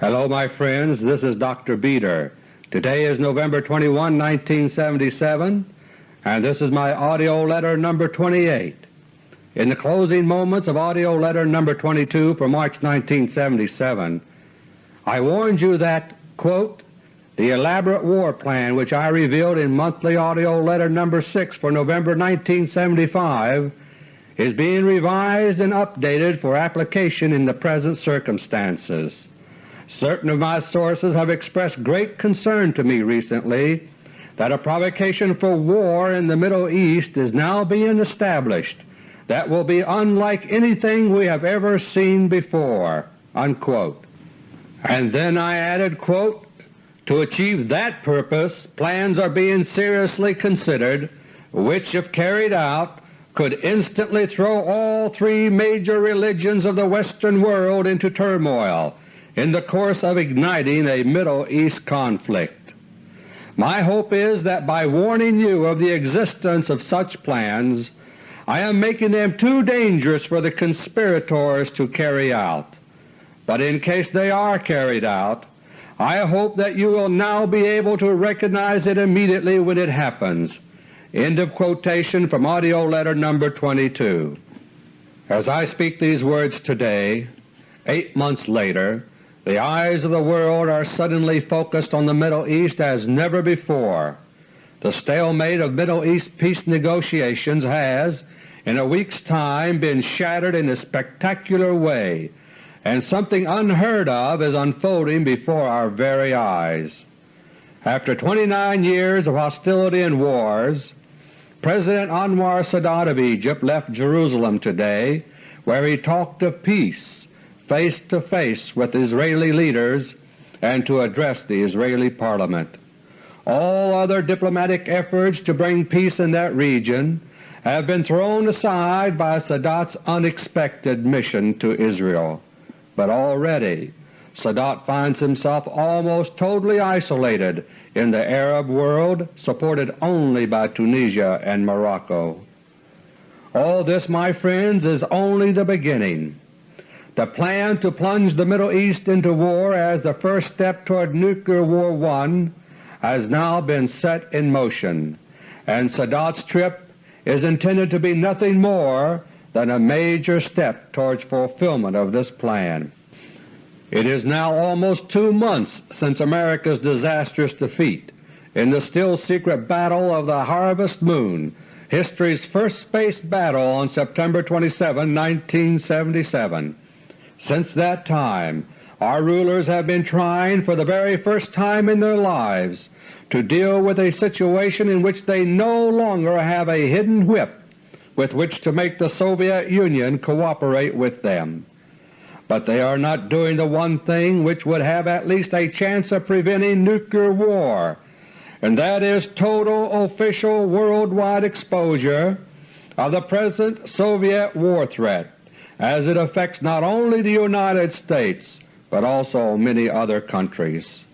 Hello my friends, this is Dr. Beter. Today is November 21, 1977, and this is my AUDIO LETTER No. 28. In the closing moments of AUDIO LETTER No. 22 for March 1977, I warned you that, quote, the elaborate war plan which I revealed in monthly AUDIO LETTER No. 6 for November 1975 is being revised and updated for application in the present circumstances. Certain of my sources have expressed great concern to me recently that a provocation for war in the Middle East is now being established that will be unlike anything we have ever seen before." Unquote. And then I added, quote, To achieve that purpose plans are being seriously considered which, if carried out, could instantly throw all three major religions of the Western world into turmoil in the course of igniting a Middle East conflict. My hope is that by warning you of the existence of such plans I am making them too dangerous for the conspirators to carry out. But in case they are carried out, I hope that you will now be able to recognize it immediately when it happens End of quotation from AUDIO LETTER No. 22. As I speak these words today, eight months later, the eyes of the world are suddenly focused on the Middle East as never before. The stalemate of Middle East peace negotiations has, in a week's time, been shattered in a spectacular way, and something unheard of is unfolding before our very eyes. After 29 years of hostility and wars, President Anwar Sadat of Egypt left Jerusalem today where he talked of peace face to face with Israeli leaders and to address the Israeli Parliament. All other diplomatic efforts to bring peace in that region have been thrown aside by Sadat's unexpected mission to Israel. But already Sadat finds himself almost totally isolated in the Arab world supported only by Tunisia and Morocco. All this, my friends, is only the beginning. The plan to plunge the Middle East into war as the first step toward Nuclear War I has now been set in motion, and Sadat's trip is intended to be nothing more than a major step towards fulfillment of this plan. It is now almost two months since America's disastrous defeat in the still-secret Battle of the Harvest Moon, history's first space battle on September 27, 1977. Since that time our rulers have been trying for the very first time in their lives to deal with a situation in which they no longer have a hidden whip with which to make the Soviet Union cooperate with them. But they are not doing the one thing which would have at least a chance of preventing nuclear war, and that is total official worldwide exposure of the present Soviet war threat as it affects not only the United States but also many other countries.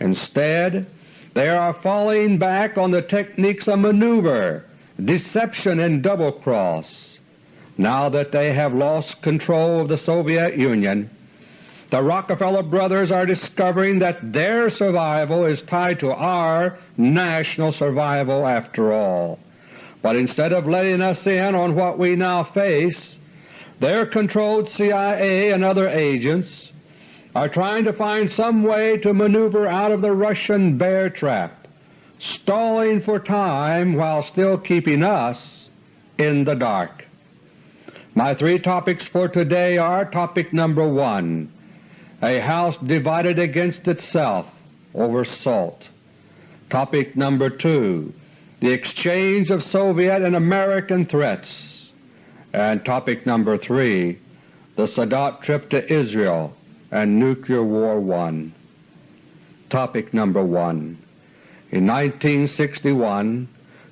Instead, they are falling back on the techniques of maneuver, deception, and double-cross now that they have lost control of the Soviet Union, the Rockefeller brothers are discovering that their survival is tied to our national survival after all. But instead of letting us in on what we now face, their controlled CIA and other agents are trying to find some way to maneuver out of the Russian bear trap, stalling for time while still keeping us in the dark. My three topics for today are Topic number 1, A House Divided Against Itself over Salt. Topic number 2, The Exchange of Soviet and American Threats. And Topic number 3, The Sadat Trip to Israel and Nuclear War One. Topic number 1 In 1961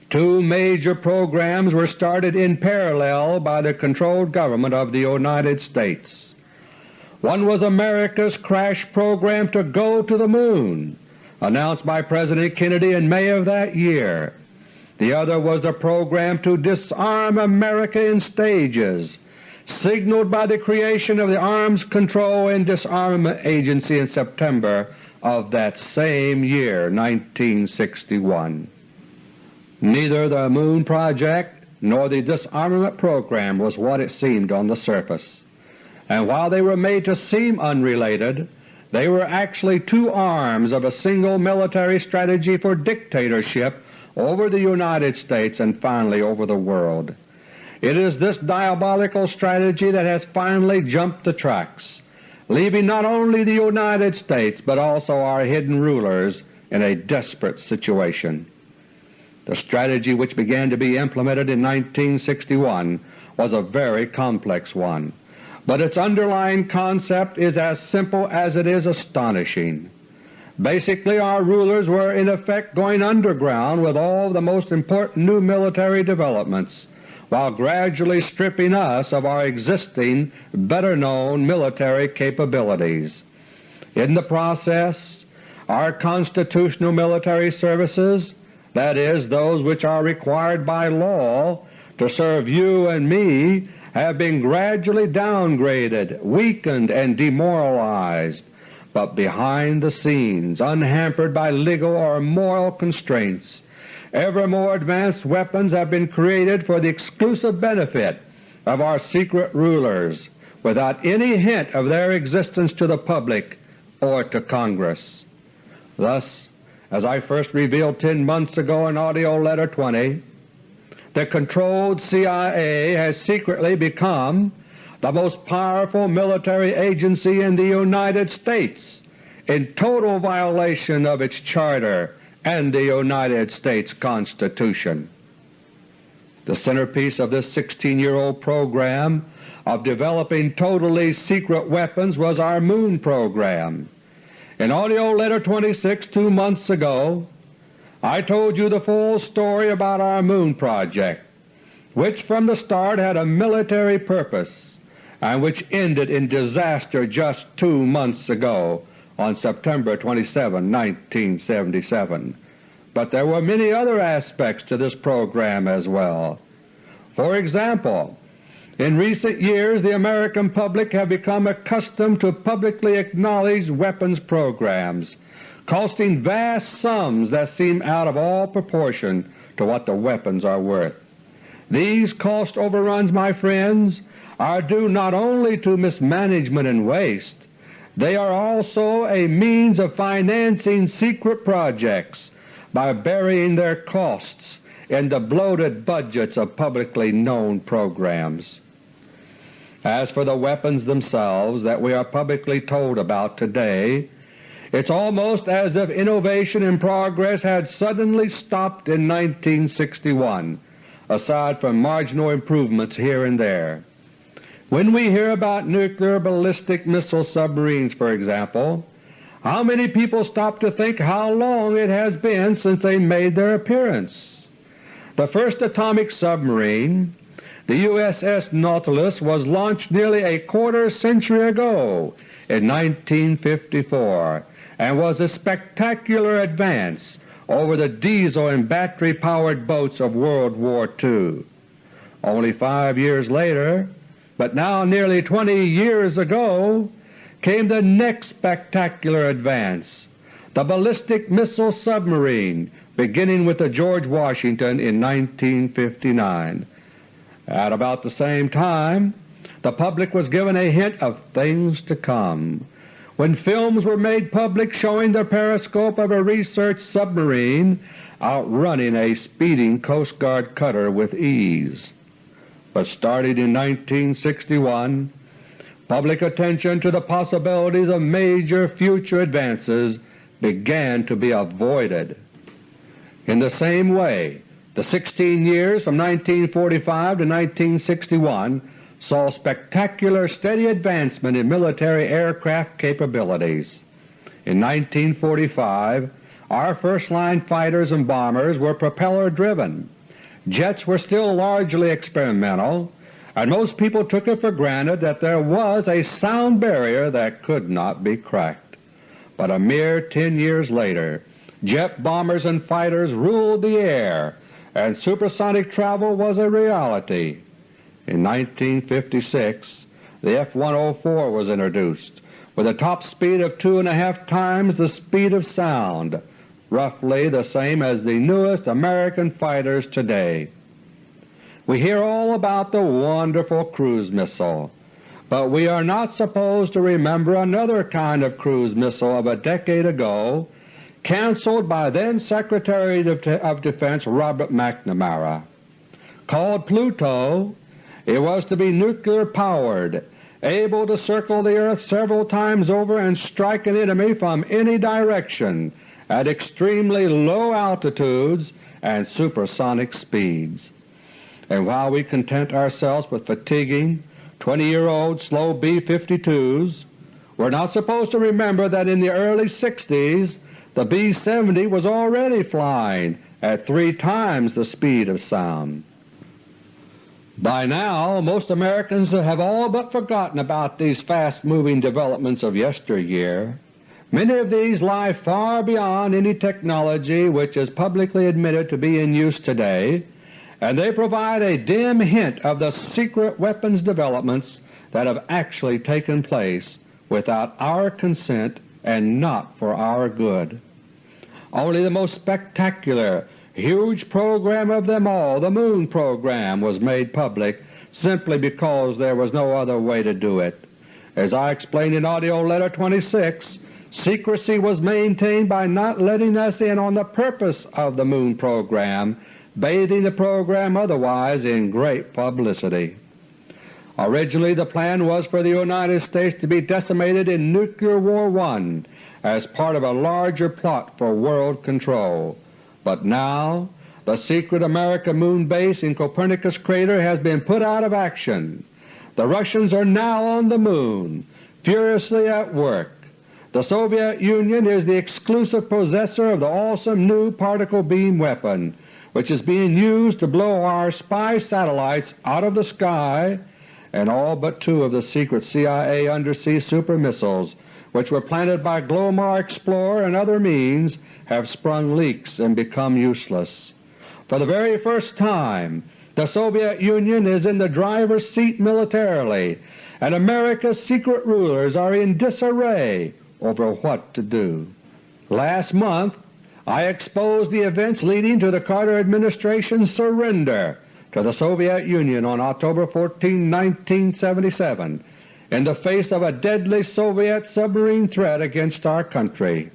Two major programs were started in parallel by the controlled government of the United States. One was America's crash program to go to the Moon, announced by President Kennedy in May of that year. The other was the program to disarm America in stages, signaled by the creation of the Arms Control and Disarmament Agency in September of that same year, 1961. Neither the Moon Project nor the disarmament program was what it seemed on the surface, and while they were made to seem unrelated, they were actually two arms of a single military strategy for dictatorship over the United States and finally over the world. It is this diabolical strategy that has finally jumped the tracks, leaving not only the United States but also our hidden rulers in a desperate situation. The strategy which began to be implemented in 1961 was a very complex one, but its underlying concept is as simple as it is astonishing. Basically our rulers were in effect going underground with all the most important new military developments, while gradually stripping us of our existing, better-known military capabilities. In the process, our constitutional military services, that is, those which are required by law to serve you and me, have been gradually downgraded, weakened, and demoralized but behind the scenes, unhampered by legal or moral constraints, ever more advanced weapons have been created for the exclusive benefit of our secret rulers without any hint of their existence to the public or to Congress. Thus, as I first revealed 10 months ago in AUDIO LETTER No. 20, the controlled CIA has secretly become the most powerful military agency in the United States in total violation of its charter and the United States Constitution. The centerpiece of this 16-year-old program of developing totally secret weapons was our Moon program. In AUDIO LETTER No. 26 two months ago I told you the full story about our Moon project, which from the start had a military purpose and which ended in disaster just two months ago on September 27, 1977. But there were many other aspects to this program as well. For example, in recent years the American public have become accustomed to publicly acknowledged weapons programs costing vast sums that seem out of all proportion to what the weapons are worth. These cost overruns, my friends, are due not only to mismanagement and waste, they are also a means of financing secret projects by burying their costs in the bloated budgets of publicly known programs. As for the weapons themselves that we are publicly told about today, it's almost as if innovation and progress had suddenly stopped in 1961, aside from marginal improvements here and there. When we hear about nuclear ballistic missile submarines, for example, how many people stop to think how long it has been since they made their appearance? The first atomic submarine, the USS Nautilus, was launched nearly a quarter century ago in 1954 and was a spectacular advance over the diesel and battery-powered boats of World War II. Only five years later but now nearly 20 years ago came the next spectacular advance, the ballistic missile submarine, beginning with the George Washington in 1959. At about the same time the public was given a hint of things to come when films were made public showing the periscope of a research submarine outrunning a speeding Coast Guard cutter with ease but starting in 1961, public attention to the possibilities of major future advances began to be avoided. In the same way, the 16 years from 1945 to 1961 saw spectacular steady advancement in military aircraft capabilities. In 1945 our first-line fighters and bombers were propeller-driven Jets were still largely experimental, and most people took it for granted that there was a sound barrier that could not be cracked. But a mere ten years later jet bombers and fighters ruled the air and supersonic travel was a reality. In 1956 the F-104 was introduced with a top speed of two and a half times the speed of sound, roughly the same as the newest American fighters today. We hear all about the wonderful cruise missile, but we are not supposed to remember another kind of cruise missile of a decade ago cancelled by then Secretary of Defense Robert McNamara. Called Pluto, it was to be nuclear powered, able to circle the earth several times over and strike an enemy from any direction at extremely low altitudes and supersonic speeds. And while we content ourselves with fatiguing 20-year-old slow B-52s, we're not supposed to remember that in the early 60s the B-70 was already flying at three times the speed of sound. By now most Americans have all but forgotten about these fast-moving developments of yesteryear. Many of these lie far beyond any technology which is publicly admitted to be in use today, and they provide a dim hint of the secret weapons developments that have actually taken place without our consent and not for our good. Only the most spectacular, huge program of them all, the Moon program, was made public simply because there was no other way to do it. As I explained in AUDIO LETTER No. 26, secrecy was maintained by not letting us in on the purpose of the Moon program bathing the program otherwise in great publicity. Originally the plan was for the United States to be decimated in Nuclear War I as part of a larger plot for world control, but now the secret American moon base in Copernicus crater has been put out of action. The Russians are now on the Moon, furiously at work. The Soviet Union is the exclusive possessor of the awesome new particle beam weapon which is being used to blow our spy satellites out of the sky and all but two of the secret CIA undersea super missiles which were planted by Glomar Explorer and other means have sprung leaks and become useless. For the very first time the Soviet Union is in the driver's seat militarily, and America's secret rulers are in disarray over what to do. Last month I exposed the events leading to the Carter administration's surrender to the Soviet Union on October 14, 1977 in the face of a deadly Soviet submarine threat against our country.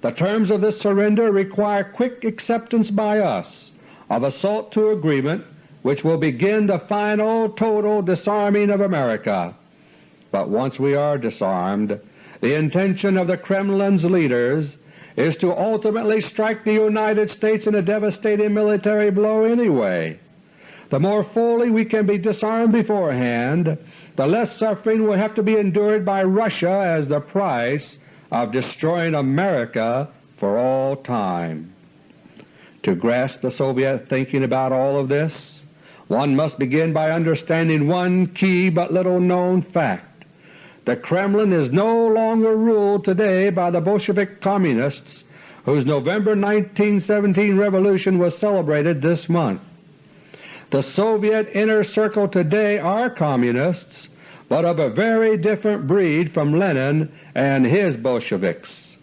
The terms of this surrender require quick acceptance by us of a SALT II agreement which will begin the final total disarming of America. But once we are disarmed, the intention of the Kremlin's leaders is to ultimately strike the United States in a devastating military blow anyway. The more fully we can be disarmed beforehand, the less suffering will have to be endured by Russia as the price of destroying America for all time. To grasp the Soviet thinking about all of this, one must begin by understanding one key but little known fact. The Kremlin is no longer ruled today by the Bolshevik Communists whose November 1917 revolution was celebrated this month. The Soviet inner circle today are Communists, but of a very different breed from Lenin and his Bolsheviks.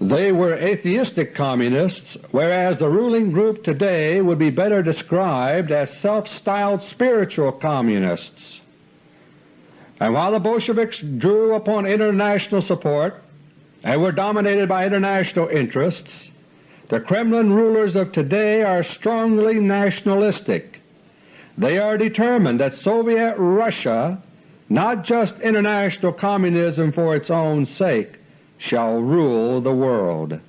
They were atheistic Communists, whereas the ruling group today would be better described as self-styled spiritual Communists. And while the Bolsheviks drew upon international support and were dominated by international interests, the Kremlin rulers of today are strongly nationalistic. They are determined that Soviet Russia, not just international communism for its own sake, shall rule the world.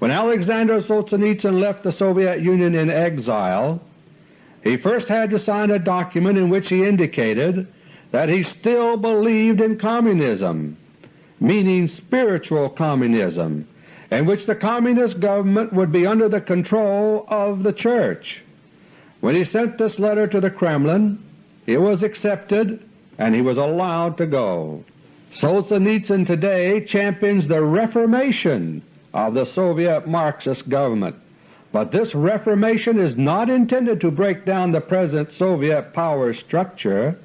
When Alexander Solzhenitsyn left the Soviet Union in exile, he first had to sign a document in which he indicated that he still believed in communism, meaning spiritual communism, in which the Communist government would be under the control of the Church. When he sent this letter to the Kremlin, it was accepted and he was allowed to go. Solzhenitsyn today champions the reformation of the Soviet Marxist government, But this reformation is not intended to break down the present Soviet power structure.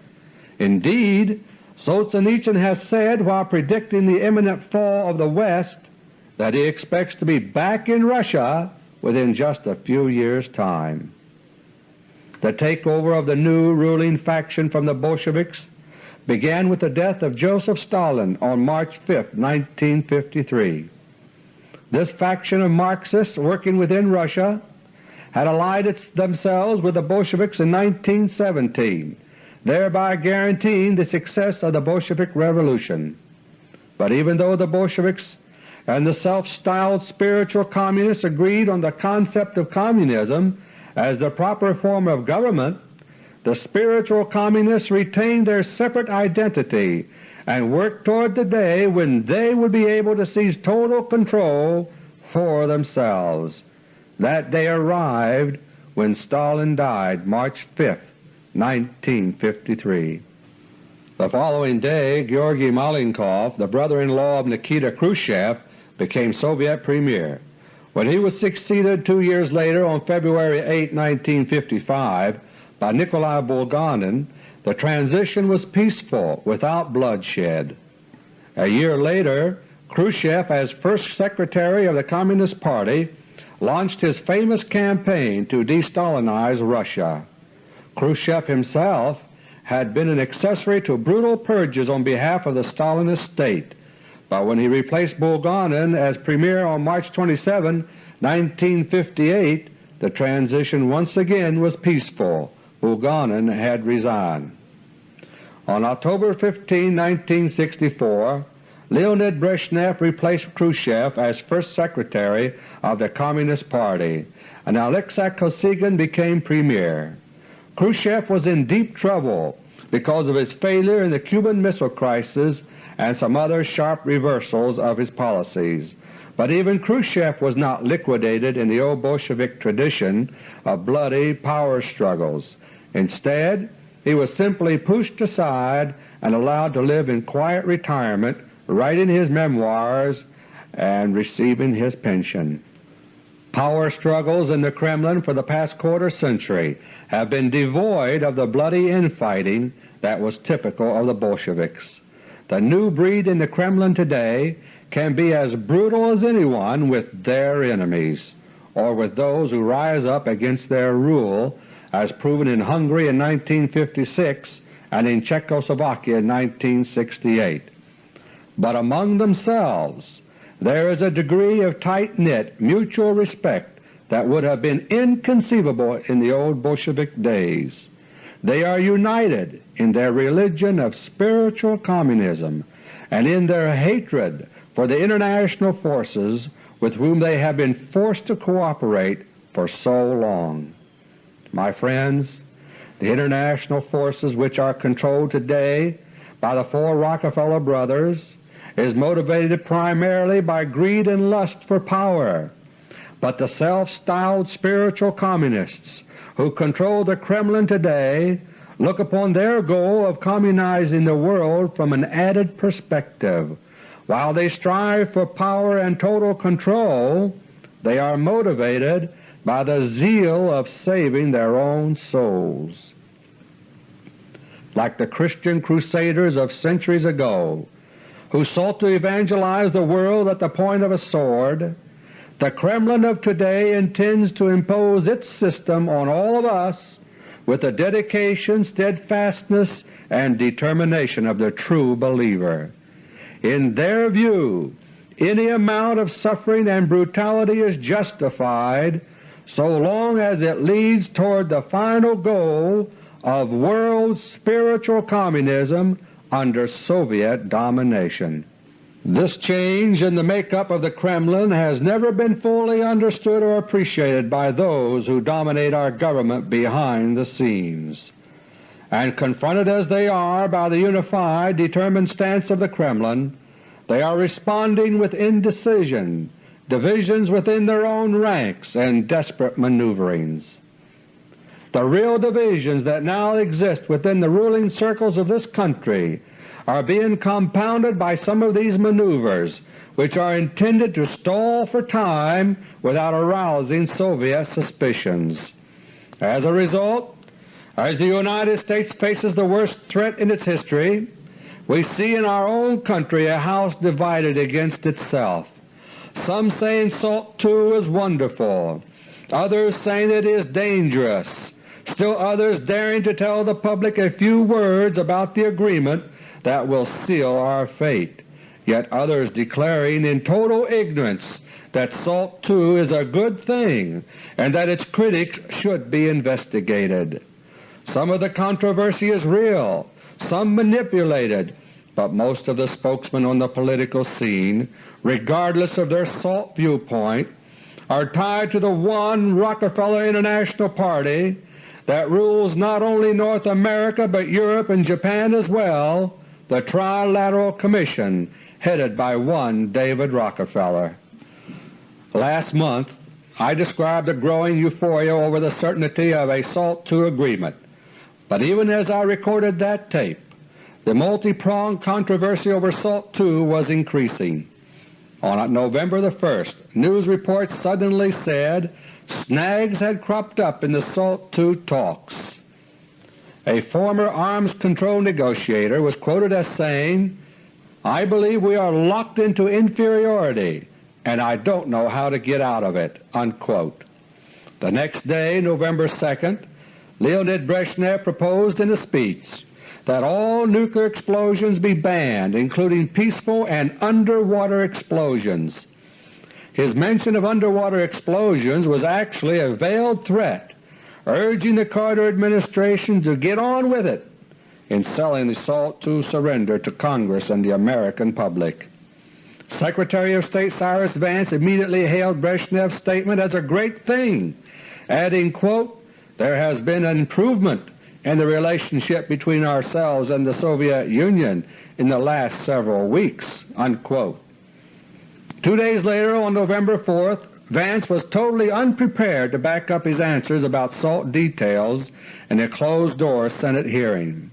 Indeed, Solzhenitsyn has said while predicting the imminent fall of the West that he expects to be back in Russia within just a few years' time. The takeover of the new ruling faction from the Bolsheviks began with the death of Joseph Stalin on March 5, 1953. This faction of Marxists working within Russia had allied themselves with the Bolsheviks in 1917, thereby guaranteeing the success of the Bolshevik Revolution. But even though the Bolsheviks and the self-styled spiritual communists agreed on the concept of communism as the proper form of government, the spiritual communists retained their separate identity and worked toward the day when they would be able to seize total control for themselves. That day arrived when Stalin died March 5, 1953. The following day Georgy Malenkov, the brother-in-law of Nikita Khrushchev, became Soviet Premier. When he was succeeded two years later on February 8, 1955 by Nikolai Bulganin, the transition was peaceful without bloodshed. A year later Khrushchev, as first Secretary of the Communist Party, launched his famous campaign to de-Stalinize Russia. Khrushchev himself had been an accessory to brutal purges on behalf of the Stalinist state, but when he replaced Bulganin as Premier on March 27, 1958, the transition once again was peaceful. Bulganin had resigned. On October 15, 1964, Leonid Brezhnev replaced Khrushchev as first secretary of the Communist Party, and Alexei Kosygin became premier. Khrushchev was in deep trouble because of his failure in the Cuban Missile Crisis and some other sharp reversals of his policies. But even Khrushchev was not liquidated in the old Bolshevik tradition of bloody power struggles. Instead, he was simply pushed aside and allowed to live in quiet retirement, writing his memoirs and receiving his pension. Power struggles in the Kremlin for the past quarter century have been devoid of the bloody infighting that was typical of the Bolsheviks. The new breed in the Kremlin today can be as brutal as anyone with their enemies, or with those who rise up against their rule, as proven in Hungary in 1956 and in Czechoslovakia in 1968. But among themselves there is a degree of tight-knit mutual respect that would have been inconceivable in the old Bolshevik days. They are united in their religion of spiritual communism and in their hatred for the international forces with whom they have been forced to cooperate for so long. My friends, the international forces which are controlled today by the four Rockefeller brothers is motivated primarily by greed and lust for power, but the self-styled spiritual communists who control the Kremlin today look upon their goal of communizing the world from an added perspective. While they strive for power and total control, they are motivated by the zeal of saving their own souls. Like the Christian crusaders of centuries ago, who sought to evangelize the world at the point of a sword, the Kremlin of today intends to impose its system on all of us with the dedication, steadfastness, and determination of the true believer. In their view, any amount of suffering and brutality is justified so long as it leads toward the final goal of world spiritual communism under Soviet domination. This change in the makeup of the Kremlin has never been fully understood or appreciated by those who dominate our government behind the scenes. And confronted as they are by the unified, determined stance of the Kremlin, they are responding with indecision, divisions within their own ranks, and desperate maneuverings. The real divisions that now exist within the ruling circles of this country are being compounded by some of these maneuvers which are intended to stall for time without arousing Soviet suspicions. As a result, as the United States faces the worst threat in its history, we see in our own country a house divided against itself, some saying SALT II is wonderful, others saying it is dangerous, still others daring to tell the public a few words about the agreement that will seal our fate, yet others declaring in total ignorance that SALT II is a good thing and that its critics should be investigated. Some of the controversy is real, some manipulated, but most of the spokesmen on the political scene, regardless of their SALT viewpoint, are tied to the one Rockefeller International Party that rules not only North America but Europe and Japan as well, the Trilateral Commission headed by one David Rockefeller. Last month I described a growing euphoria over the certainty of a SALT II agreement, but even as I recorded that tape, the multi-pronged controversy over SALT II was increasing. On November the 1st, news reports suddenly said snags had cropped up in the SALT II talks. A former arms control negotiator was quoted as saying, I believe we are locked into inferiority and I don't know how to get out of it." Unquote. The next day, November 2nd, Leonid Brezhnev proposed in a speech that all nuclear explosions be banned, including peaceful and underwater explosions. His mention of underwater explosions was actually a veiled threat urging the Carter administration to get on with it in selling the SALT II surrender to Congress and the American public. Secretary of State Cyrus Vance immediately hailed Brezhnev's statement as a great thing, adding, quote, there has been an improvement in the relationship between ourselves and the Soviet Union in the last several weeks." Unquote. Two days later, on November 4th, Vance was totally unprepared to back up his answers about SALT details in a closed-door Senate hearing.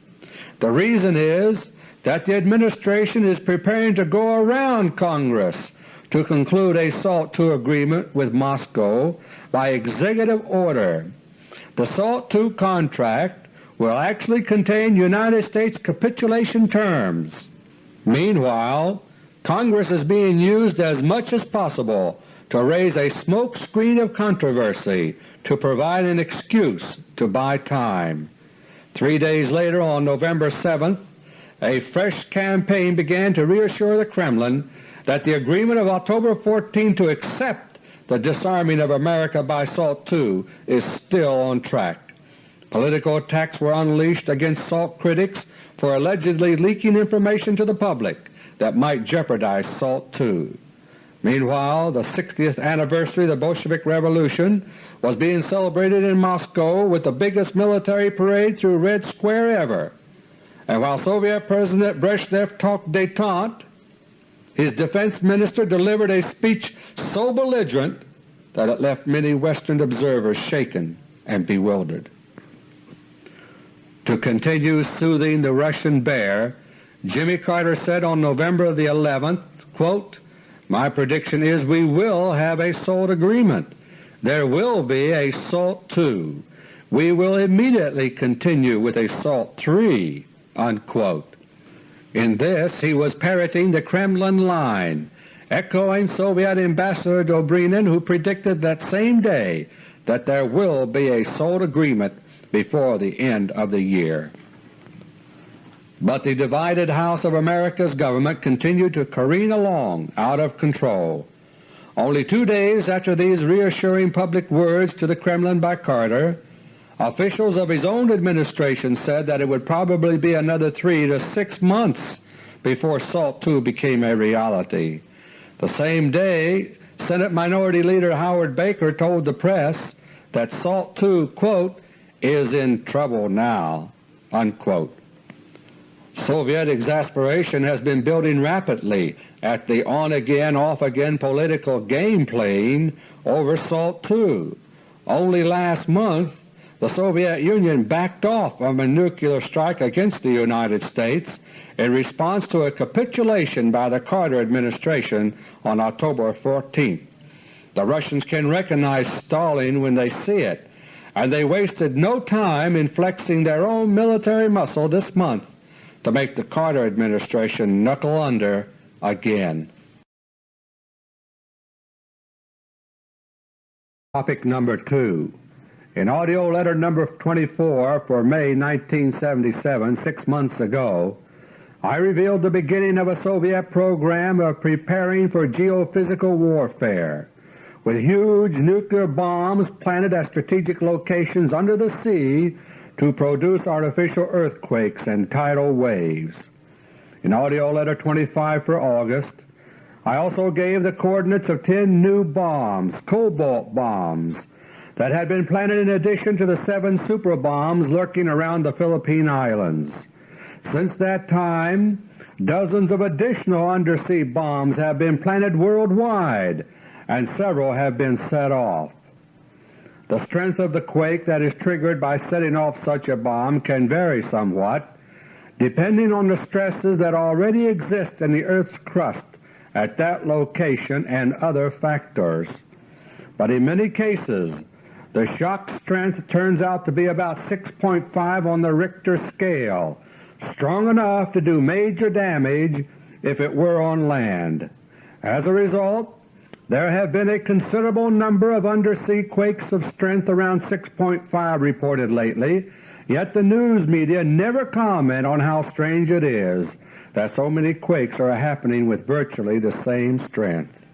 The reason is that the Administration is preparing to go around Congress to conclude a SALT II agreement with Moscow by executive order. The SALT II contract will actually contain United States capitulation terms. Meanwhile, Congress is being used as much as possible to raise a smoke screen of controversy to provide an excuse to buy time. Three days later, on November 7th, a fresh campaign began to reassure the Kremlin that the agreement of October 14 to accept the disarming of America by SALT II is still on track. Political attacks were unleashed against SALT critics for allegedly leaking information to the public that might jeopardize SALT II. Meanwhile, the 60th anniversary of the Bolshevik Revolution was being celebrated in Moscow with the biggest military parade through Red Square ever and while Soviet President Brezhnev talked détente, his defense minister delivered a speech so belligerent that it left many Western observers shaken and bewildered. To continue soothing the Russian bear, Jimmy Carter said on November the 11th, quote, My prediction is we will have a SALT agreement. There will be a SALT II. We will immediately continue with a SALT III. Unquote. In this he was parroting the Kremlin line, echoing Soviet Ambassador Dobrynin who predicted that same day that there will be a SALT agreement before the end of the year. But the divided House of America's government continued to careen along out of control. Only two days after these reassuring public words to the Kremlin by Carter, Officials of his own administration said that it would probably be another three to six months before SALT II became a reality. The same day, Senate Minority Leader Howard Baker told the press that SALT II quote, is in trouble now. Unquote. Soviet exasperation has been building rapidly at the on-again, off-again political game playing over SALT II. Only last month the Soviet Union backed off from a nuclear strike against the United States in response to a capitulation by the Carter administration on October 14th. The Russians can recognize stalling when they see it, and they wasted no time in flexing their own military muscle this month to make the Carter administration knuckle under again. Topic number 2 In AUDIO LETTER No. 24 for May 1977, six months ago, I revealed the beginning of a Soviet program of preparing for geophysical warfare with huge nuclear bombs planted at strategic locations under the sea to produce artificial earthquakes and tidal waves. In AUDIO LETTER No. 25 for August, I also gave the coordinates of 10 new bombs, cobalt bombs, that had been planted in addition to the seven super bombs lurking around the Philippine Islands. Since that time, dozens of additional undersea bombs have been planted worldwide and several have been set off. The strength of the quake that is triggered by setting off such a bomb can vary somewhat, depending on the stresses that already exist in the Earth's crust at that location and other factors. But in many cases the shock strength turns out to be about 6.5 on the Richter scale, strong enough to do major damage if it were on land. As a result, there have been a considerable number of undersea quakes of strength around 6.5 reported lately, yet the news media never comment on how strange it is that so many quakes are happening with virtually the same strength.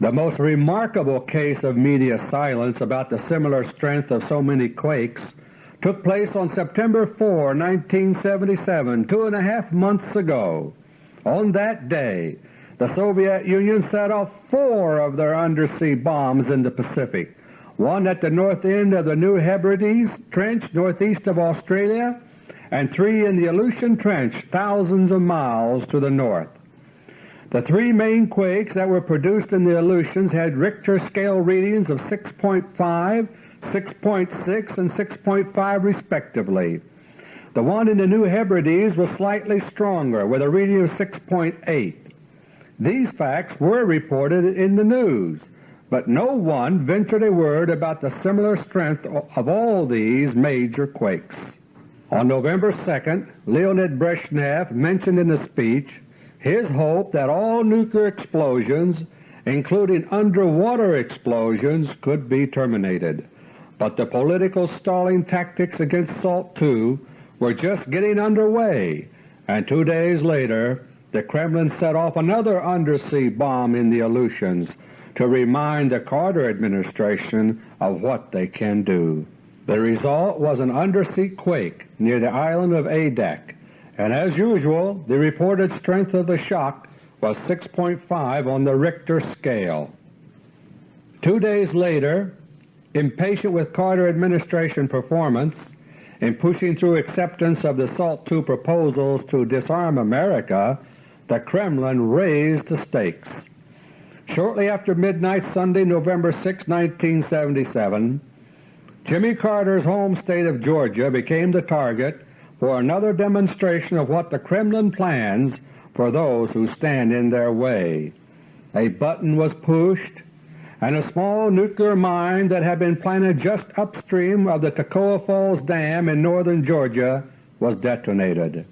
The most remarkable case of media silence about the similar strength of so many quakes took place on September 4, 1977, two and a half months ago. On that day the Soviet Union set off four of their undersea bombs in the Pacific, one at the north end of the New Hebrides Trench northeast of Australia, and three in the Aleutian Trench thousands of miles to the north. The three main quakes that were produced in the Aleutians had Richter scale readings of 6.5, 6.6, and 6.5 respectively. The one in the New Hebrides was slightly stronger with a reading of 6.8. These facts were reported in the news, but no one ventured a word about the similar strength of all these major quakes. On November 2, Leonid Brezhnev mentioned in a speech his hope that all nuclear explosions, including underwater explosions, could be terminated. But the political stalling tactics against SALT II were just getting underway, and two days later the Kremlin set off another undersea bomb in the Aleutians to remind the Carter administration of what they can do. The result was an undersea quake near the island of Adak, and as usual the reported strength of the shock was 6.5 on the Richter scale. Two days later, impatient with Carter administration performance in pushing through acceptance of the SALT II proposals to disarm America, the Kremlin raised the stakes. Shortly after midnight Sunday, November 6, 1977, Jimmy Carter's home state of Georgia became the target for another demonstration of what the Kremlin plans for those who stand in their way. A button was pushed, and a small nuclear mine that had been planted just upstream of the Toccoa Falls Dam in northern Georgia was detonated.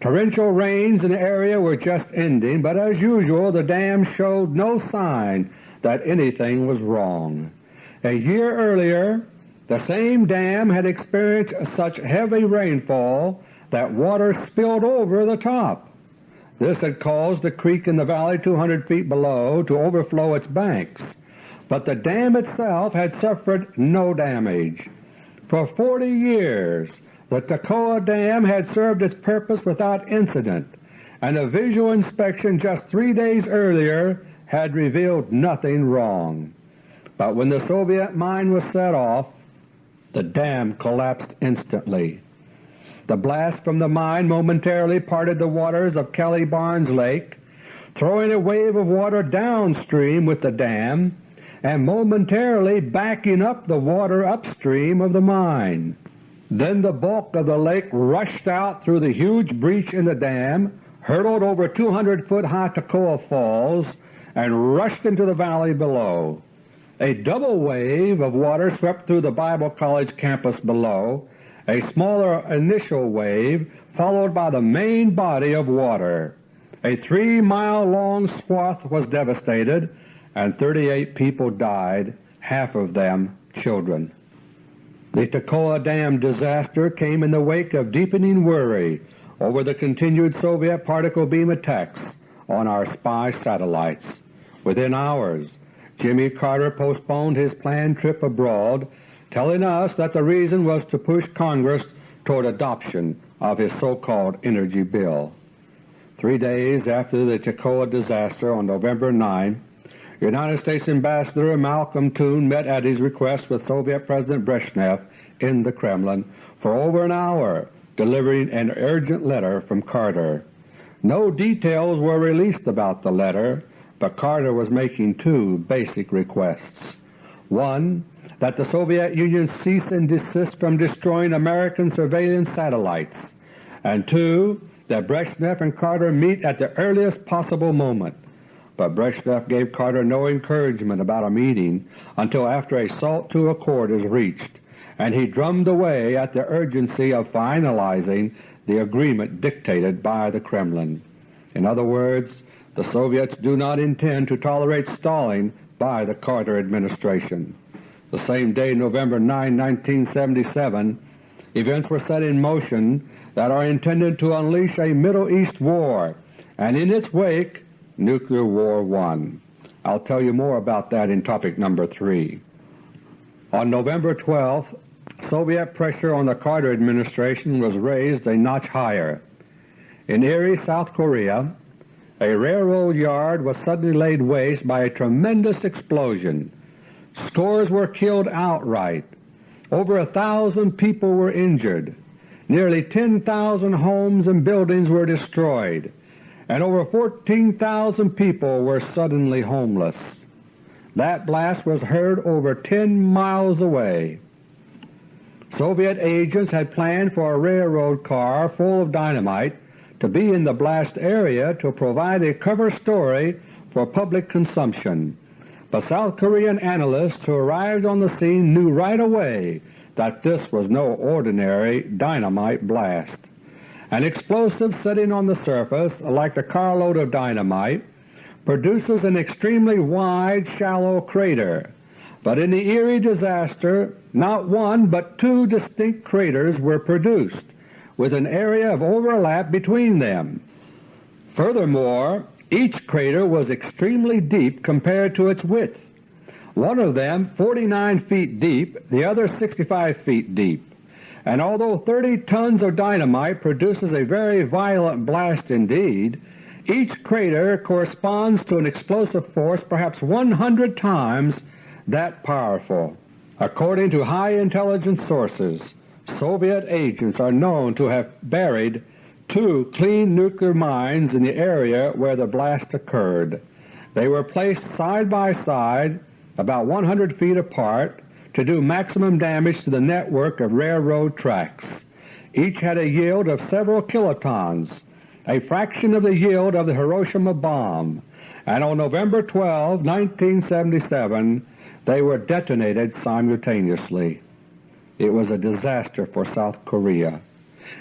Torrential rains in the area were just ending, but as usual the dam showed no sign that anything was wrong. A year earlier the same dam had experienced such heavy rainfall that water spilled over the top. This had caused the creek in the valley 200 feet below to overflow its banks, but the dam itself had suffered no damage. For 40 years the Toccoa Dam had served its purpose without incident, and a visual inspection just three days earlier had revealed nothing wrong. But when the Soviet mine was set off, the dam collapsed instantly. The blast from the mine momentarily parted the waters of Kelly Barnes Lake, throwing a wave of water downstream with the dam and momentarily backing up the water upstream of the mine. Then the bulk of the lake rushed out through the huge breach in the dam, hurtled over 200-foot high Toccoa Falls, and rushed into the valley below. A double wave of water swept through the Bible College campus below, a smaller initial wave followed by the main body of water. A three-mile long swath was devastated and 38 people died, half of them children. The Toccoa Dam disaster came in the wake of deepening worry over the continued Soviet particle beam attacks on our spy satellites. Within hours Jimmy Carter postponed his planned trip abroad, telling us that the reason was to push Congress toward adoption of his so-called energy bill. Three days after the Toccoa disaster on November 9, United States Ambassador Malcolm Toon met at his request with Soviet President Brezhnev in the Kremlin for over an hour delivering an urgent letter from Carter. No details were released about the letter, but Carter was making two basic requests. One, that the Soviet Union cease and desist from destroying American surveillance satellites, and two, that Brezhnev and Carter meet at the earliest possible moment. But Brezhnev gave Carter no encouragement about a meeting until after a SALT II accord is reached, and he drummed away at the urgency of finalizing the agreement dictated by the Kremlin. In other words, the Soviets do not intend to tolerate stalling by the Carter administration. The same day, November 9, 1977, events were set in motion that are intended to unleash a Middle East war, and in its wake Nuclear War One. I'll tell you more about that in topic number 3. On November 12, Soviet pressure on the Carter administration was raised a notch higher. In Iri, South Korea, a railroad yard was suddenly laid waste by a tremendous explosion. Scores were killed outright. Over a thousand people were injured. Nearly 10,000 homes and buildings were destroyed, and over 14,000 people were suddenly homeless. That blast was heard over 10 miles away. Soviet agents had planned for a railroad car full of dynamite to be in the blast area to provide a cover story for public consumption. But South Korean analysts who arrived on the scene knew right away that this was no ordinary dynamite blast. An explosive sitting on the surface, like the carload of dynamite, produces an extremely wide, shallow crater. But in the Iri disaster not one but two distinct craters were produced, with an area of overlap between them. Furthermore, each crater was extremely deep compared to its width, one of them 49 feet deep, the other 65 feet deep. And although 30 tons of dynamite produces a very violent blast indeed, each crater corresponds to an explosive force perhaps 100 times that powerful. According to high intelligence sources, Soviet agents are known to have buried two clean nuclear mines in the area where the blast occurred. They were placed side by side about 100 feet apart to do maximum damage to the network of railroad tracks. Each had a yield of several kilotons, a fraction of the yield of the Hiroshima bomb, and on November 12, 1977, they were detonated simultaneously. It was a disaster for South Korea,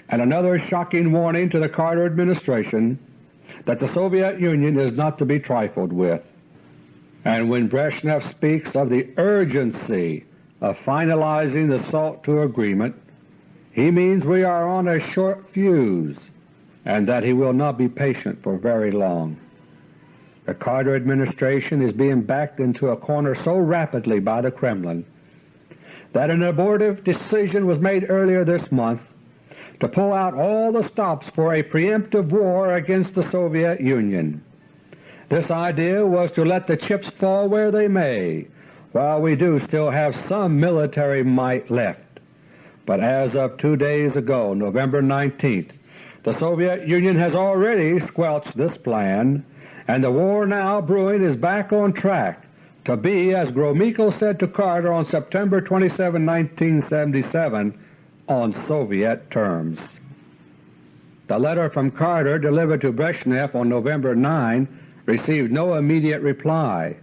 and another shocking warning to the Carter administration that the Soviet Union is not to be trifled with. And when Brezhnev speaks of the urgency of finalizing the SALT II agreement, he means we are on a short fuse and that he will not be patient for very long. The Carter administration is being backed into a corner so rapidly by the Kremlin that an abortive decision was made earlier this month to pull out all the stops for a preemptive war against the Soviet Union. This idea was to let the chips fall where they may, while we do still have some military might left. But as of two days ago, November 19th, the Soviet Union has already squelched this plan, and the war now brewing is back on track to be, as Gromyko said to Carter on September 27, 1977, on Soviet terms. The letter from Carter delivered to Brezhnev on November 9 received no immediate reply.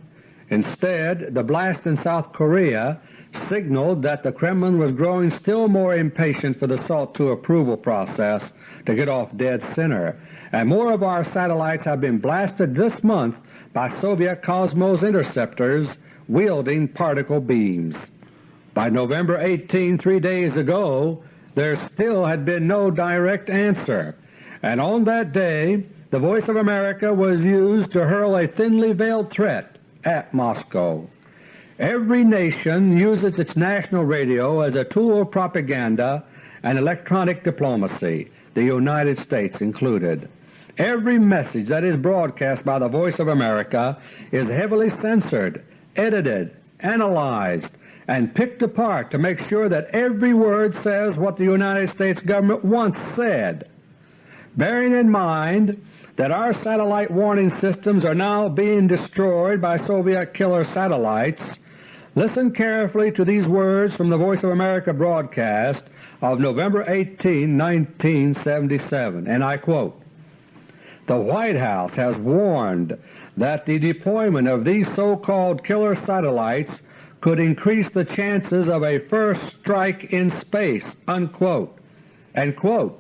Instead, the blast in South Korea signaled that the Kremlin was growing still more impatient for the SALT II approval process to get off dead center, and more of our satellites have been blasted this month by Soviet Cosmos interceptors wielding particle beams. By November 18, three days ago, there still had been no direct answer, and on that day the Voice of America was used to hurl a thinly veiled threat at Moscow. Every nation uses its national radio as a tool of propaganda and electronic diplomacy, the United States included. Every message that is broadcast by the Voice of America is heavily censored, edited, analyzed, and picked apart to make sure that every word says what the United States government once said. Bearing in mind that our satellite warning systems are now being destroyed by Soviet killer satellites, Listen carefully to these words from the Voice of America broadcast of November 18, 1977, and I quote, The White House has warned that the deployment of these so-called killer satellites could increase the chances of a first strike in space." Unquote. And quote,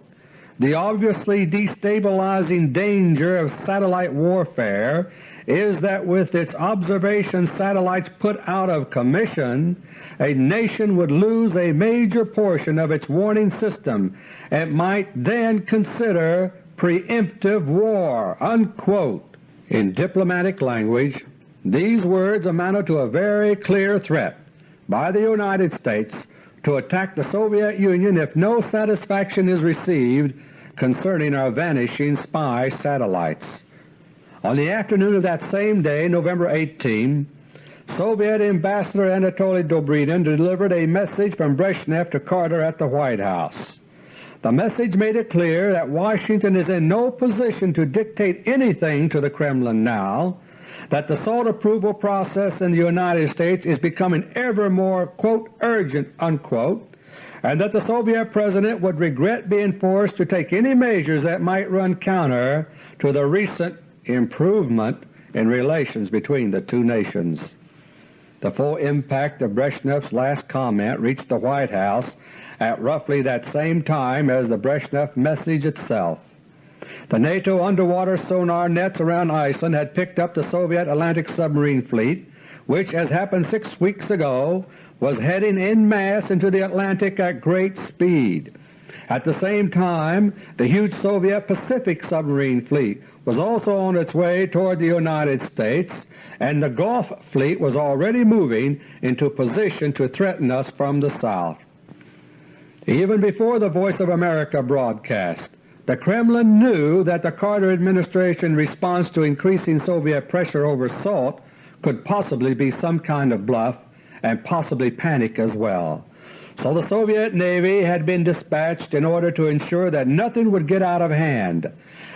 the obviously destabilizing danger of satellite warfare is that with its observation satellites put out of commission, a nation would lose a major portion of its warning system and might then consider preemptive war." Unquote. In diplomatic language, these words amounted to a very clear threat by the United States to attack the Soviet Union if no satisfaction is received concerning our vanishing spy satellites. On the afternoon of that same day, November 18, Soviet Ambassador Anatoly Dobrynin delivered a message from Brezhnev to Carter at the White House. The message made it clear that Washington is in no position to dictate anything to the Kremlin now, that the SALT approval process in the United States is becoming ever more quote, urgent, unquote, and that the Soviet President would regret being forced to take any measures that might run counter to the recent improvement in relations between the two nations. The full impact of Brezhnev's last comment reached the White House at roughly that same time as the Brezhnev message itself. The NATO underwater sonar nets around Iceland had picked up the Soviet Atlantic submarine fleet, which, as happened six weeks ago, was heading en masse into the Atlantic at great speed. At the same time, the huge Soviet Pacific submarine fleet was also on its way toward the United States, and the Gulf Fleet was already moving into position to threaten us from the south. Even before the Voice of America broadcast, the Kremlin knew that the Carter administration response to increasing Soviet pressure over SALT could possibly be some kind of bluff and possibly panic as well. So the Soviet Navy had been dispatched in order to ensure that nothing would get out of hand,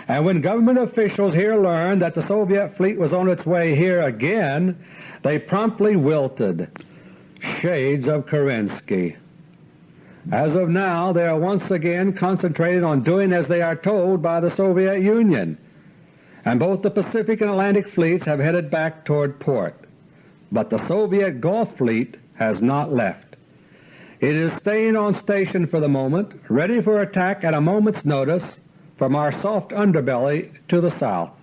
and when government officials here learned that the Soviet fleet was on its way here again, they promptly wilted. Shades of Kerensky. As of now they are once again concentrated on doing as they are told by the Soviet Union, and both the Pacific and Atlantic fleets have headed back toward port. But the Soviet Gulf Fleet has not left. It is staying on station for the moment, ready for attack at a moment's notice from our soft underbelly to the south.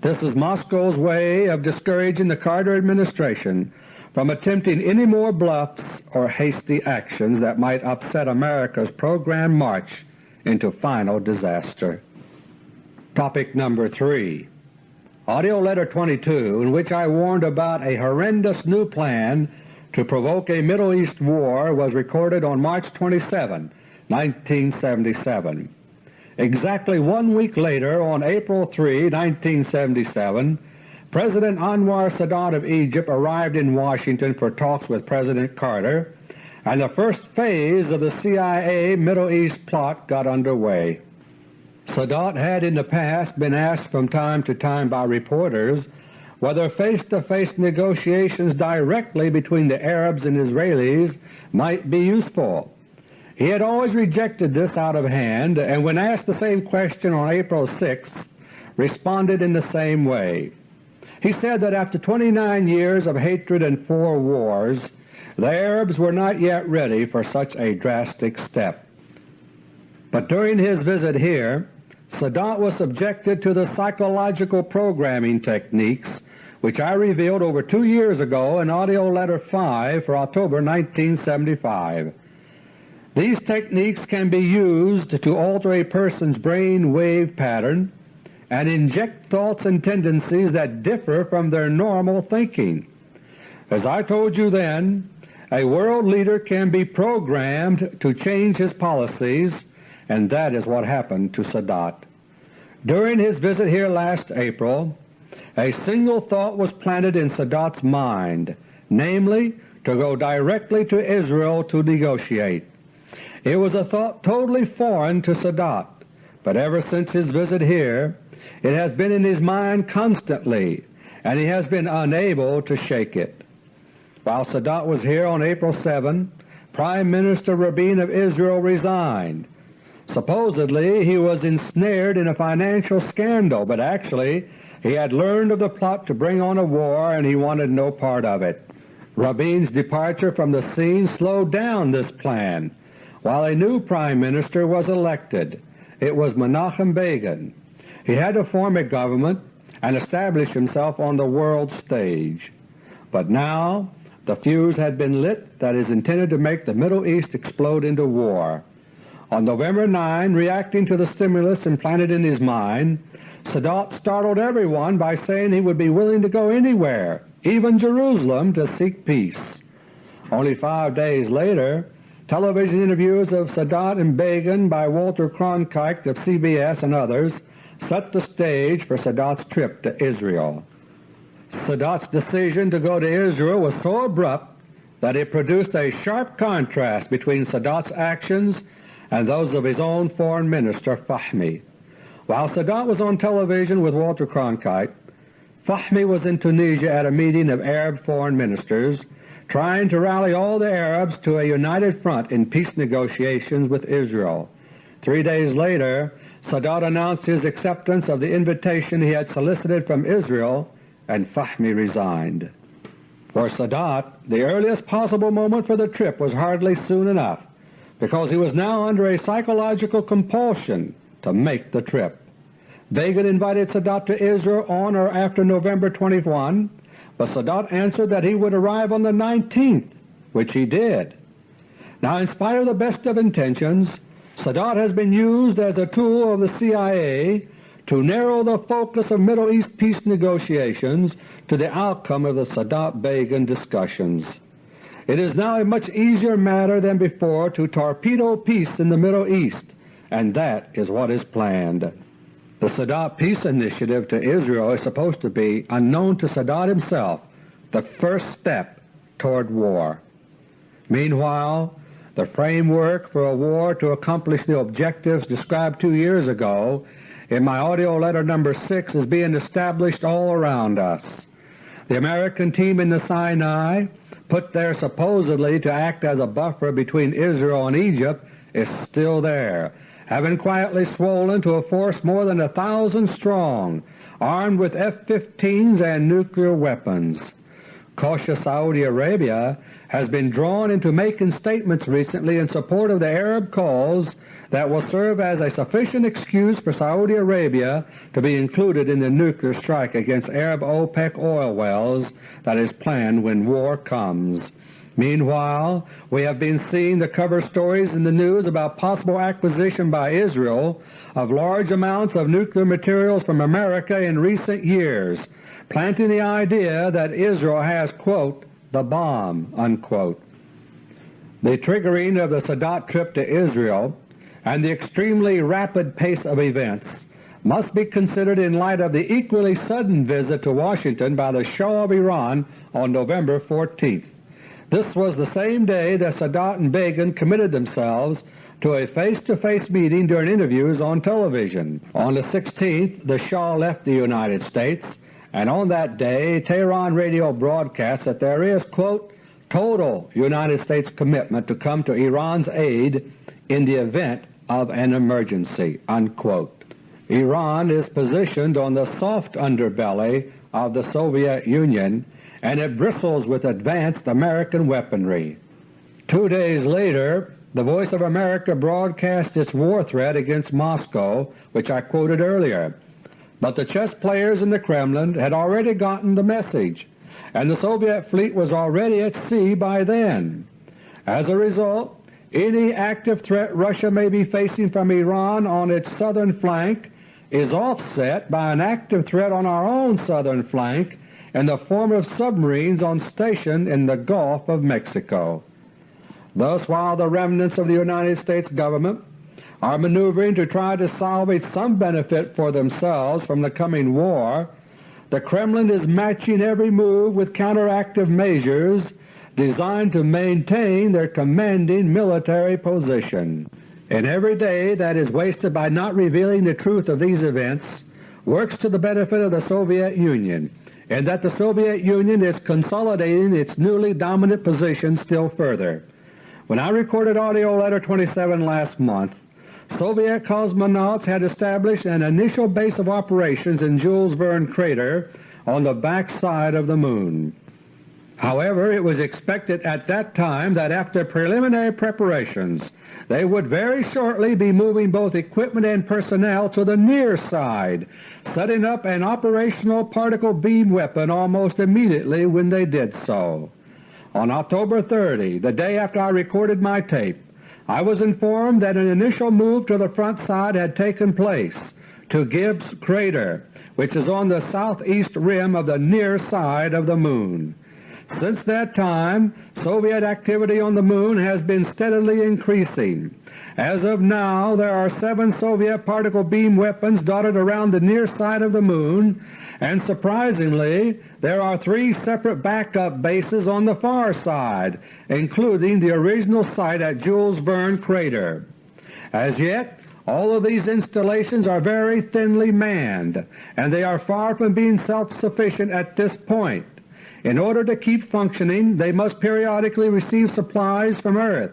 This is Moscow's way of discouraging the Carter administration from attempting any more bluffs or hasty actions that might upset America's programmed march into final disaster. Topic number 3 AUDIO LETTER 22 in which I warned about a horrendous new plan to provoke a Middle East war was recorded on March 27, 1977. Exactly one week later, on April 3, 1977, President Anwar Sadat of Egypt arrived in Washington for talks with President Carter, and the first phase of the CIA Middle East plot got underway. Sadat had in the past been asked from time to time by reporters whether face-to-face -face negotiations directly between the Arabs and Israelis might be useful. He had always rejected this out of hand, and when asked the same question on April 6, responded in the same way. He said that after 29 years of hatred and four wars, the Arabs were not yet ready for such a drastic step. But during his visit here, Sadat was subjected to the psychological programming techniques which I revealed over two years ago in AUDIO LETTER No. 5 for October 1975. These techniques can be used to alter a person's brain wave pattern and inject thoughts and tendencies that differ from their normal thinking. As I told you then, a world leader can be programmed to change his policies, and that is what happened to Sadat. During his visit here last April, a single thought was planted in Sadat's mind, namely to go directly to Israel to negotiate. It was a thought totally foreign to Sadat, but ever since his visit here it has been in his mind constantly, and he has been unable to shake it. While Sadat was here on April 7, Prime Minister Rabin of Israel resigned. Supposedly he was ensnared in a financial scandal, but actually he had learned of the plot to bring on a war and he wanted no part of it. Rabin's departure from the scene slowed down this plan, while a new Prime Minister was elected. It was Menachem Begin. He had to form a government and establish himself on the world stage. But now the fuse had been lit that is intended to make the Middle East explode into war. On November 9, reacting to the stimulus implanted in his mind, Sadat startled everyone by saying he would be willing to go anywhere, even Jerusalem, to seek peace. Only five days later Television interviews of Sadat and Begin by Walter Cronkite of CBS and others set the stage for Sadat's trip to Israel. Sadat's decision to go to Israel was so abrupt that it produced a sharp contrast between Sadat's actions and those of his own Foreign Minister Fahmy. While Sadat was on television with Walter Cronkite, Fahmy was in Tunisia at a meeting of Arab foreign ministers trying to rally all the Arabs to a united front in peace negotiations with Israel. Three days later Sadat announced his acceptance of the invitation he had solicited from Israel and Fahmy resigned. For Sadat, the earliest possible moment for the trip was hardly soon enough because he was now under a psychological compulsion to make the trip. Begin invited Sadat to Israel on or after November 21 but Sadat answered that he would arrive on the 19th, which he did. Now in spite of the best of intentions, Sadat has been used as a tool of the CIA to narrow the focus of Middle East peace negotiations to the outcome of the Sadat-Begin discussions. It is now a much easier matter than before to torpedo peace in the Middle East, and that is what is planned. The Sadat Peace Initiative to Israel is supposed to be, unknown to Sadat himself, the first step toward war. Meanwhile, the framework for a war to accomplish the objectives described two years ago in my AUDIO LETTER No. 6 is being established all around us. The American team in the Sinai, put there supposedly to act as a buffer between Israel and Egypt, is still there having quietly swollen to a force more than a thousand strong, armed with F-15s and nuclear weapons. Cautious Saudi Arabia has been drawn into making statements recently in support of the Arab cause that will serve as a sufficient excuse for Saudi Arabia to be included in the nuclear strike against Arab OPEC oil wells that is planned when war comes. Meanwhile, we have been seeing the cover stories in the news about possible acquisition by Israel of large amounts of nuclear materials from America in recent years, planting the idea that Israel has, quote, the bomb, unquote. The triggering of the Sadat trip to Israel and the extremely rapid pace of events must be considered in light of the equally sudden visit to Washington by the Shah of Iran on November 14th. This was the same day that Sadat and Begin committed themselves to a face-to-face -face meeting during interviews on television. On the 16th the Shah left the United States and on that day Tehran radio broadcast that there is, quote, total United States commitment to come to Iran's aid in the event of an emergency." Unquote. Iran is positioned on the soft underbelly of the Soviet Union and it bristles with advanced American weaponry. Two days later the Voice of America broadcast its war threat against Moscow, which I quoted earlier. But the chess players in the Kremlin had already gotten the message, and the Soviet fleet was already at sea by then. As a result, any active threat Russia may be facing from Iran on its southern flank is offset by an active threat on our own southern flank in the form of submarines on station in the Gulf of Mexico. Thus, while the remnants of the United States Government are maneuvering to try to salvage some benefit for themselves from the coming war, the Kremlin is matching every move with counteractive measures designed to maintain their commanding military position. And every day that is wasted by not revealing the truth of these events works to the benefit of the Soviet Union, and that the Soviet Union is consolidating its newly dominant position still further. When I recorded AUDIO LETTER No. 27 last month, Soviet cosmonauts had established an initial base of operations in Jules Verne crater on the back side of the Moon. However, it was expected at that time that after preliminary preparations they would very shortly be moving both equipment and personnel to the near side, setting up an operational particle beam weapon almost immediately when they did so. On October 30, the day after I recorded my tape, I was informed that an initial move to the front side had taken place to Gibbs Crater, which is on the southeast rim of the near side of the Moon. Since that time Soviet activity on the Moon has been steadily increasing. As of now there are seven Soviet particle beam weapons dotted around the near side of the Moon, and surprisingly there are three separate backup bases on the far side, including the original site at Jules Verne Crater. As yet all of these installations are very thinly manned, and they are far from being self-sufficient at this point. In order to keep functioning they must periodically receive supplies from Earth.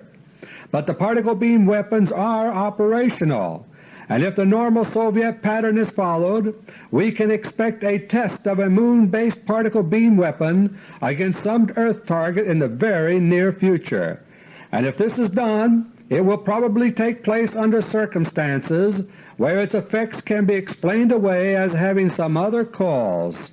But the particle beam weapons are operational, and if the normal Soviet pattern is followed, we can expect a test of a Moon-based particle beam weapon against some Earth target in the very near future. And if this is done, it will probably take place under circumstances where its effects can be explained away as having some other cause.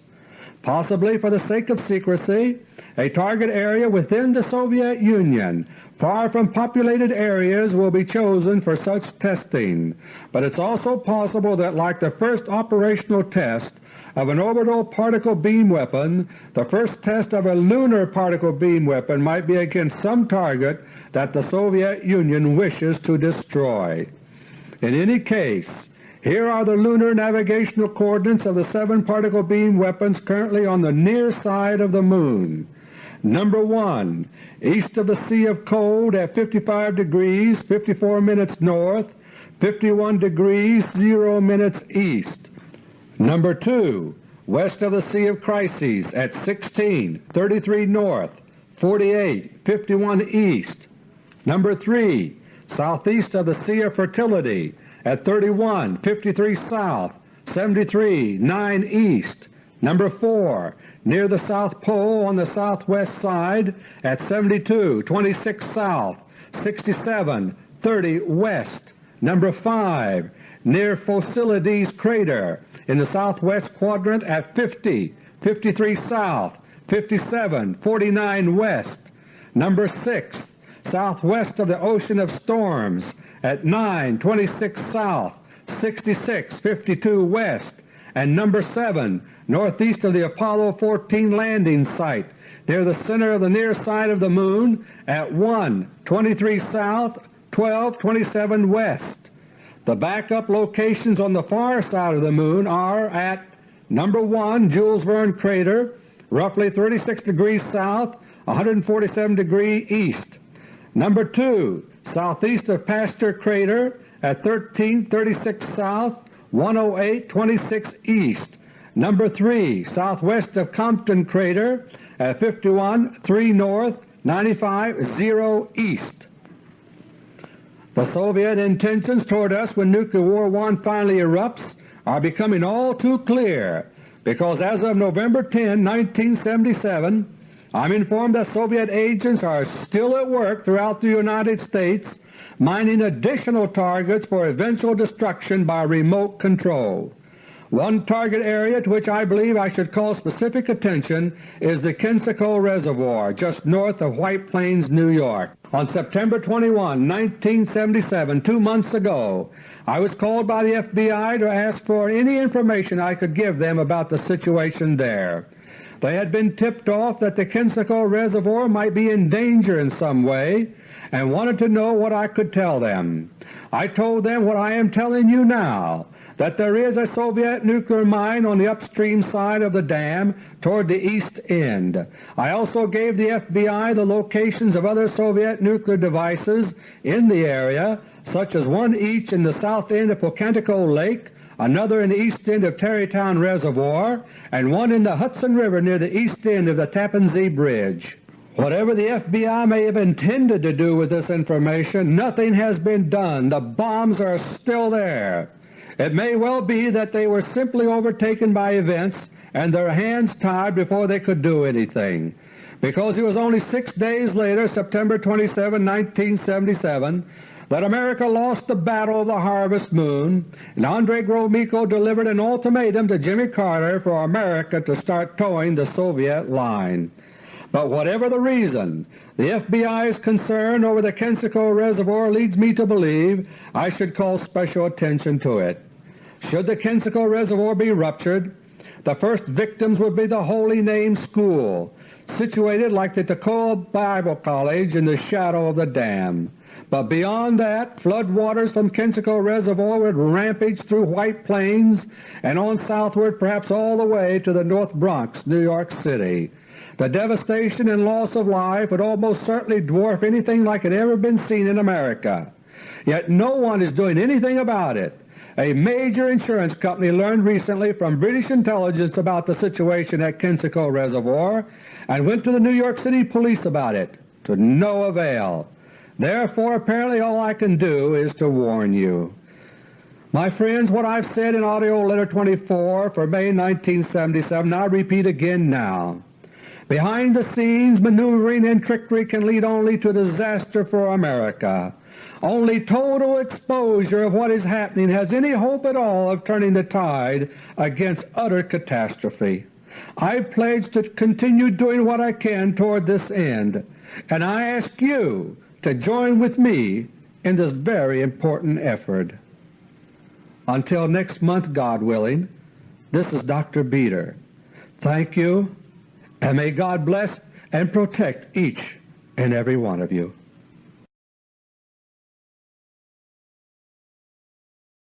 Possibly for the sake of secrecy, a target area within the Soviet Union far from populated areas will be chosen for such testing, but it's also possible that like the first operational test of an orbital particle beam weapon, the first test of a lunar particle beam weapon might be against some target that the Soviet Union wishes to destroy. In any case, here are the lunar navigational coordinates of the seven particle beam weapons currently on the near side of the Moon. Number 1. East of the Sea of Cold at 55 degrees 54 minutes north, 51 degrees 0 minutes east. Number 2. West of the Sea of Crises at 16 33 north, 48 51 east. Number 3. Southeast of the Sea of Fertility at 31 53 south, 73 9 east. Number 4, near the South Pole on the southwest side at 72 26 south, 67 30 west. Number 5, near Phocylides crater in the southwest quadrant at 50 53 south, 57 49 west. Number 6, southwest of the Ocean of Storms at 926 south, 6652 west, and number 7 northeast of the Apollo 14 landing site near the center of the near side of the Moon at 1 23 south, 12 27 west. The backup locations on the far side of the Moon are at number 1 Jules Verne crater, roughly 36 degrees south, 147 degrees east. Number 2 southeast of Pasteur Crater at 1336 south, 108 26 east, Number 3, southwest of Compton Crater at 51 3 north 95 0 east. The Soviet intentions toward us when Nuclear War One finally erupts are becoming all too clear because as of November 10, 1977, I'm informed that Soviet agents are still at work throughout the United States mining additional targets for eventual destruction by remote control. One target area to which I believe I should call specific attention is the Kensico Reservoir just north of White Plains, New York. On September 21, 1977, two months ago, I was called by the FBI to ask for any information I could give them about the situation there. They had been tipped off that the Kensico Reservoir might be in danger in some way and wanted to know what I could tell them. I told them what I am telling you now, that there is a Soviet nuclear mine on the upstream side of the dam toward the east end. I also gave the FBI the locations of other Soviet nuclear devices in the area, such as one each in the south end of Pocantico Lake, another in the east end of Tarrytown Reservoir, and one in the Hudson River near the east end of the Tappan Zee Bridge. Whatever the FBI may have intended to do with this information, nothing has been done. The bombs are still there. It may well be that they were simply overtaken by events and their hands tied before they could do anything, because it was only six days later, September 27, 1977, that America lost the Battle of the Harvest Moon, and Andrei Gromyko delivered an ultimatum to Jimmy Carter for America to start toeing the Soviet line. But whatever the reason, the FBI's concern over the Kensico Reservoir leads me to believe I should call special attention to it. Should the Kensico Reservoir be ruptured, the first victims would be the Holy Name School, situated like the Toccoa Bible College in the shadow of the dam. But beyond that, flood waters from Kensico Reservoir would rampage through White Plains and on southward perhaps all the way to the North Bronx, New York City. The devastation and loss of life would almost certainly dwarf anything like had ever been seen in America. Yet no one is doing anything about it. A major insurance company learned recently from British intelligence about the situation at Kensico Reservoir and went to the New York City Police about it, to no avail. Therefore apparently all I can do is to warn you. My friends, what I've said in AUDIO LETTER No. 24 for May 1977 I repeat again now. Behind the scenes maneuvering and trickery can lead only to disaster for America. Only total exposure of what is happening has any hope at all of turning the tide against utter catastrophe. I pledge to continue doing what I can toward this end, and I ask you to join with me in this very important effort. Until next month, God willing, this is Dr. Beter. Thank you and may God bless and protect each and every one of you.